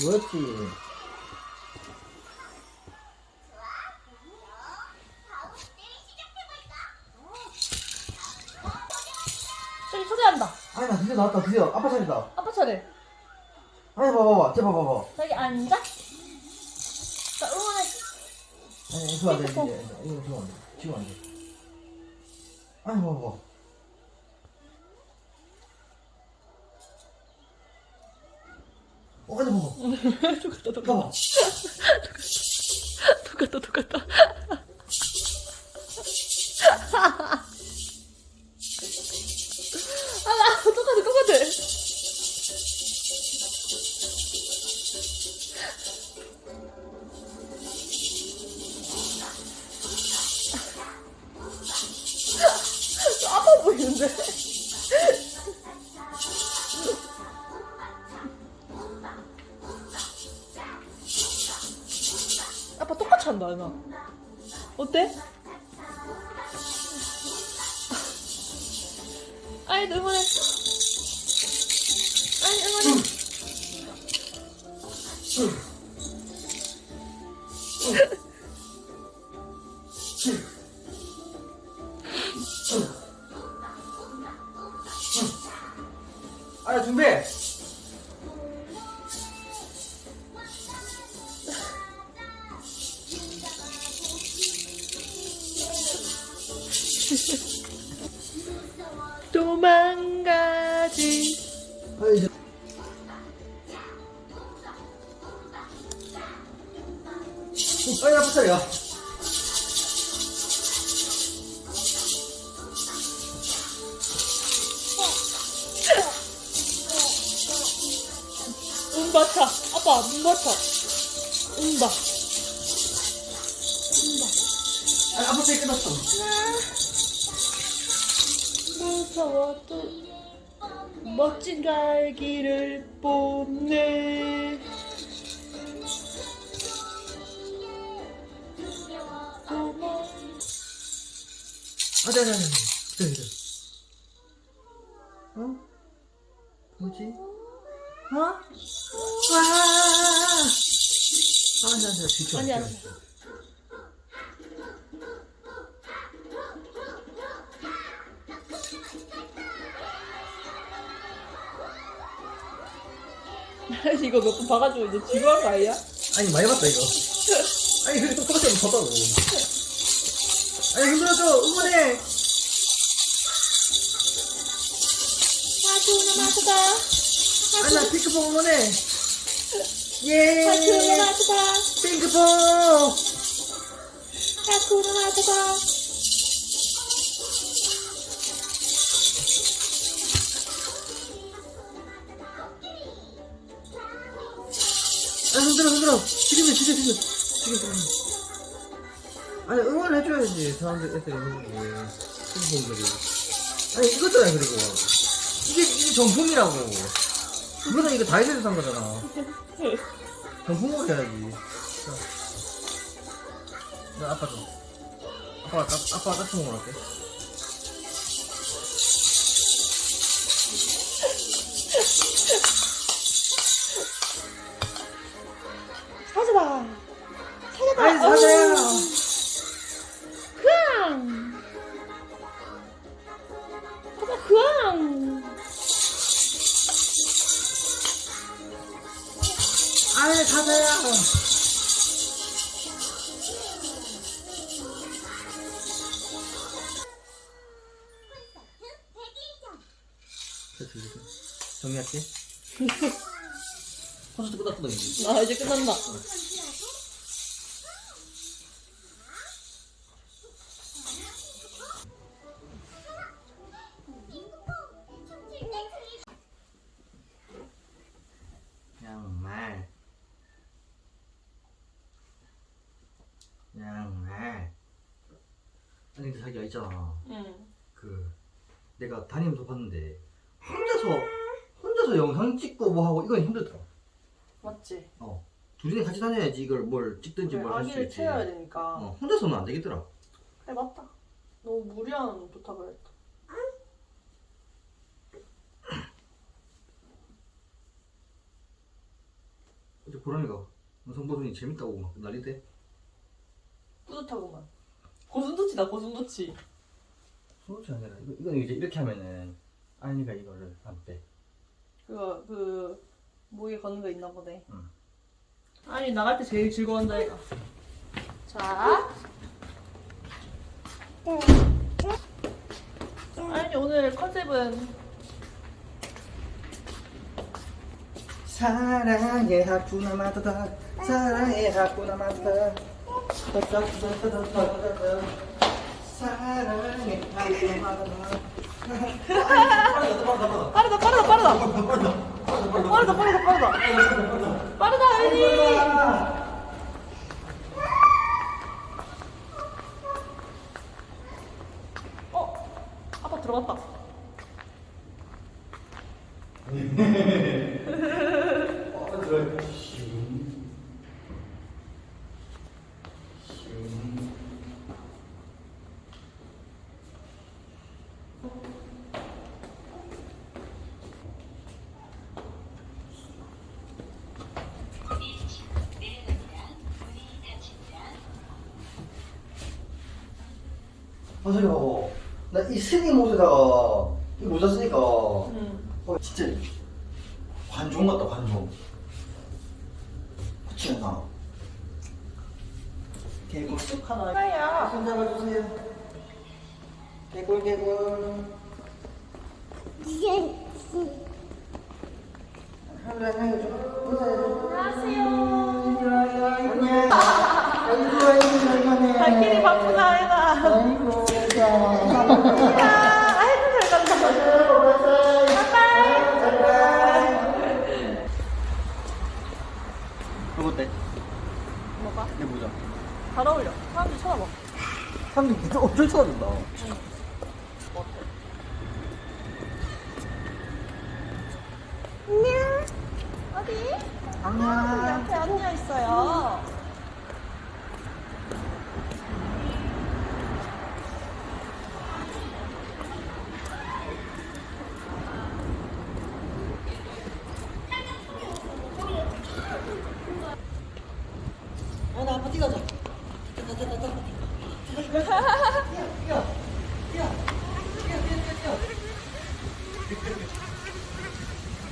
뭐였지? 저기 초대한다. 아니 나 드디어 나왔다 드디어 아빠 차례다 아빠 차례. 아니 봐봐봐 쟤 봐봐봐 저기 앉아. 자, 응원해. 아니 이거 안돼 이거 안돼 지금 안돼 아니 봐봐봐 어 아니 봐봐 똑같다, 똑같다. 봐봐 똑같다, 똑같다. 아빠 똑같이 한다, 나. 어때? 아이, 응원해. 아이, 응원해. 이제 어, 아니 아빠 차례 아니 아빠 차례 끝났어 무서워 또 멋진 갈기를 뽐내 아니 아니 아니 기다려 기다려 어? 뭐지? 어? 와 아니 아니 아니 아니, 아니. 이거 몇 번 봐가지고 이제 지루한 거 아니야? 아니 많이 봤다 이거. 아니 그래도 똑같이 한번 봤다고. 아니 힘들어줘. 응원해. 하트나 마트다 아니 나 핑크퐁 응원해. 예. 하트나 마트다 핑크퐁. 하트나 마트다 아 흔들어 흔들어. 지금이야 지금 지금. 지금 지금 아니 응원을 해줘야지 사람들 애들이 해주지 핑크퐁들이. 아니 이거잖아 그리고. 이게 이게 정품이라고. 이거는 이거 다이소에서 산 거잖아. 정품으로 해야지. 자. 나 아빠 좀. 아빠가 따, 아빠가 따뜻한 거 할게 사자야 그앙. 사자 그앙. 됐어 됐어 정리할게. 콘서트 끝났거든 아 이제 끝난다 내가 다니면서 봤는데 혼자서 혼자서 영상 찍고 뭐 하고 이건 힘들더라 맞지? 어. 둘이 같이 다녀야지 이걸 뭘 찍든지 그래, 뭘 할 수 아기를 있지. 채워야 되니까. 어, 혼자서는 안 되겠더라 그래 맞다. 너무 무리한 부탁을 했다. 어제 보람이가 성보더니 재밌다고 막 난리대. 뿌듯하구만. 고슴도치다 고슴도치. 소치 아니라 이거 이건 이제 이렇게 하면은 아이가 이거를 안 빼. 그거 그 목에 거는 거 있나 보네. 응. 아니 나갈 때 제일 즐거워한다 얘가. 자. 아니 오늘 컨셉은 사랑의 하쿠나 마타다 사랑의 하쿠나 마타다 마타다 빠르다 빠르다 빠르다 빠르다 빠르다 빠르다 빠르다 아니. 어 아빠 들어갔다. 아 저리 봐봐 나이 스님 옷에다가 이 모자 쓰니까 응. 어 진짜 관종 같다 관종. 그렇지 않나? 개꿀. 익숙하다. 하야. 손 잡아주세요. 개꿀 개꿀. 하늘아 하늘아 좀. 인사해줘 안녕. 아이고 아이고 잘가네 발길이 바쁘다 해나. 아이고 자 아이고 잘 간다. 이거 어때? 뭐가? 내 모자 잘 어울려. 사람들 쳐다봐. 사람들이 엄청 쳐다본다 안녕. 어디? 안녕 옆에 언니가 있어요. 아나 아빠 뛰어가자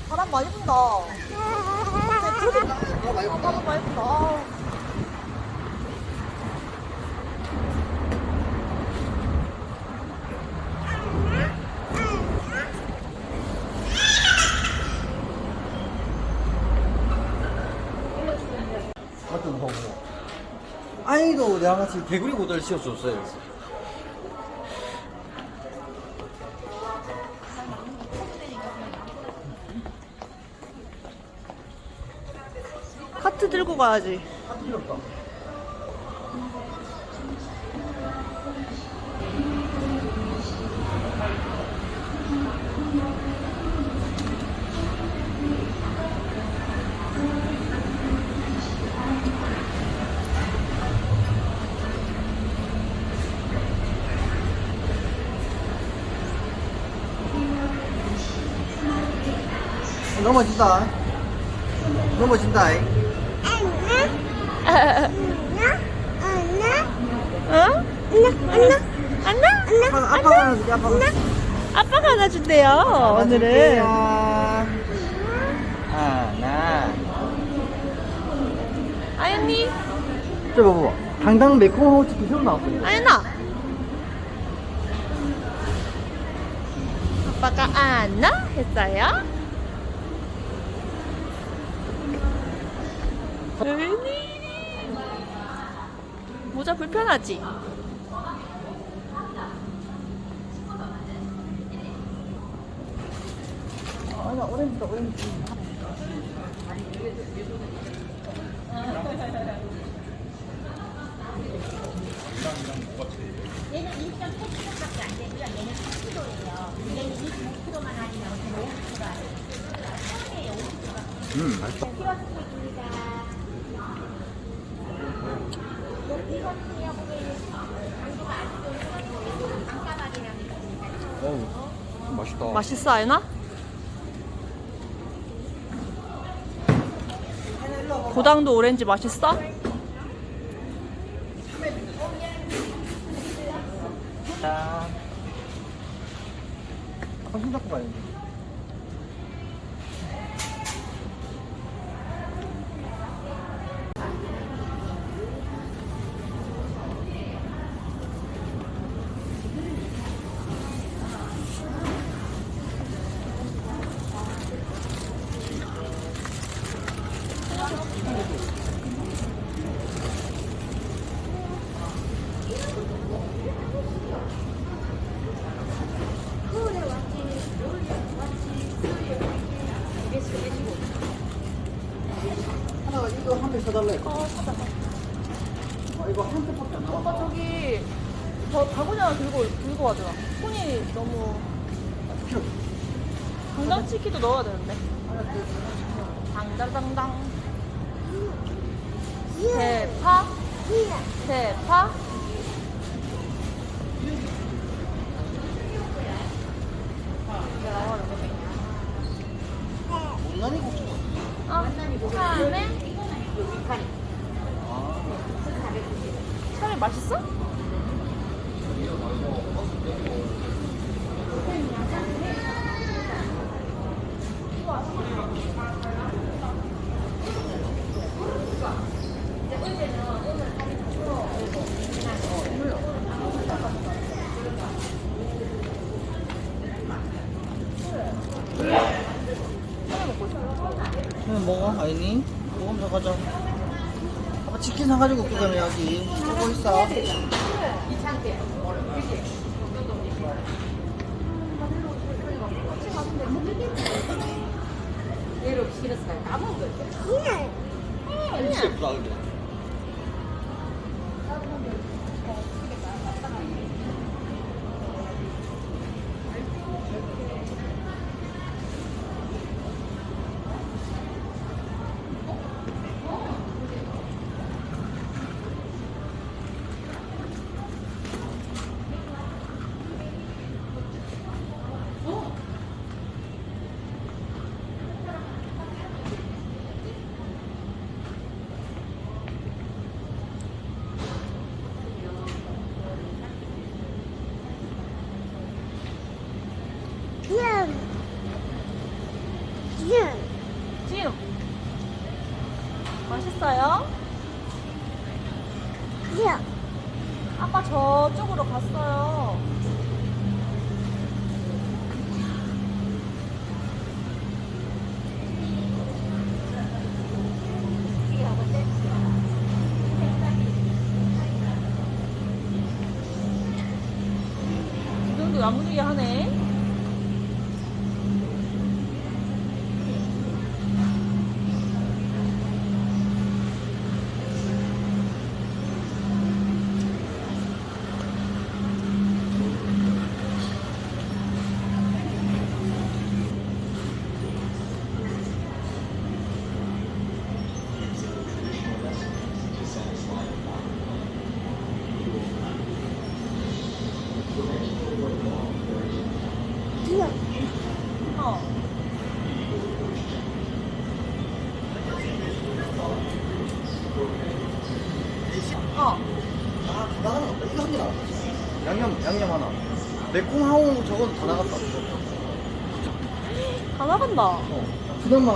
바람 많이 분다. 야 아. 어떤 거 아이도 내가 같이 개구리 모델 씌워줬어요 카트 들고 가야지. 없다 넘어진다 넘어진다 응? 안나? 아빠가 아빠가 안아줄게 아빠가 아빠가 안아준대요, 오늘은. 하나 아연니, 저 봐봐 당당 매콤한 호치킨 새로 나왔어요 아연아. 아빠가 안나? 했어요? 웬일이? 모자 불편하지? 아나 오렌지다 오렌지 얘는 1.8kg밖에 안 되고요. 얘는 10kg예요. 얘는 25kg만 할인하고 50kg 할인. 처음에 50kg. 음 맛있다 어우 맛있다 맛있어, 와봐 고당도 오렌지 맛있어? 자. 아빠 손잡고 가야지. 하나 이거 한 팩 사달래. 어 사자 아, 이거 한 팩밖에 안 남았어. 오빠 저기 저 바구니 하나 들고 들고 가더라. 손이 너무 당장치기도 넣어야 되는데. 당당당당. 대파. 대파. 국수. 어 차라리 맛있어? 그냥 먹어, 아이니. 먹으면서 가자. 아빠 치킨 사가 그러면 여기. 보고 있어. 예쁘다, 근데. 하고 저건 다 나갔다. 다 나간다. 어. 그나마.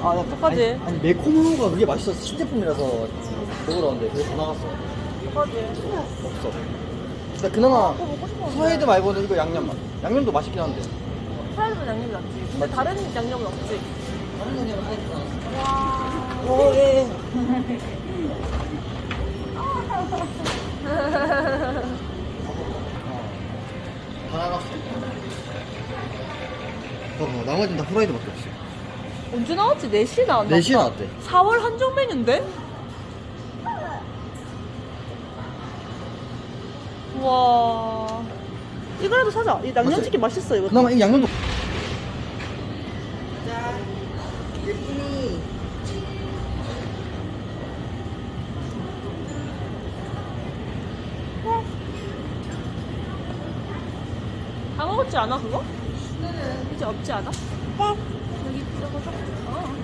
아, 나 어떡하지? 아니, 아니, 매콤하고가 그게 맛있어서 신제품이라서 먹으러 왔는데 그게 다 나갔어. 어떡하지? 없어. 그나마 그거 먹고 싶었는데. 후라이드 말고는 이거 양념만. 양념도 맛있긴 한데. 프라이드는 양념이 낫지. 근데 맞지? 다른 양념은 없지. 다른 양념은 하나도 안 와. 오, 예, 예. 다 나갔어. 봐봐, 나머지는 다 후라이드밖에 없어. 언제 나왔지? 4시에 나왔나? 4시에 보다. 나왔대. 4월 한정 메뉴인데? 와. 이거라도 사자. 이 양념치킨 맛있어, 이거. 그나마 이 양념도. 다 먹었지 않아, 그거? 이제 없지 않아? 이거 좀. 어.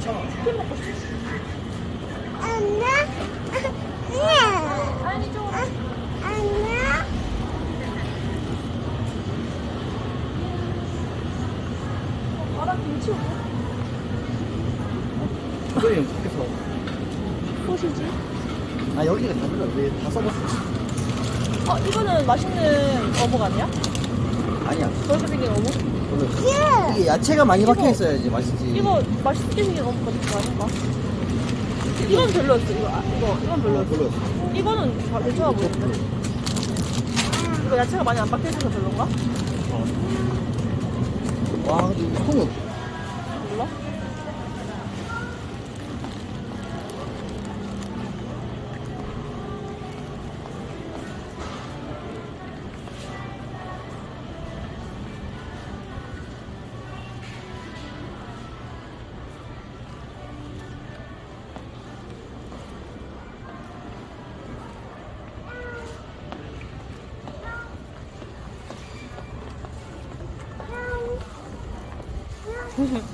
2,000원. 치킨 먹고 싶어. 안나? 아니, 이쪽으로. 안나? 바닥 김치. 이거는 밖에서. 소시지? 아, 여기가 다 들어. 왜다 써봤어? 어, 이거는 맛있는 어묵 아니야? 아니야. 저렇게 생긴 어묵? 오늘. 이게 야채가 많이 박혀 있어야지 맛있지. 이거 맛있게 생긴 어묵 같은 거 아닌가? 이건 별로였어. 이거, 아, 이거, 이건 어, 별로였어. 별로였어. 이거는 다 괜찮아 보이는데? 이거 야채가 많이 안 박혀 있어서 별론가? 와, 근데 이 통은 Mhm.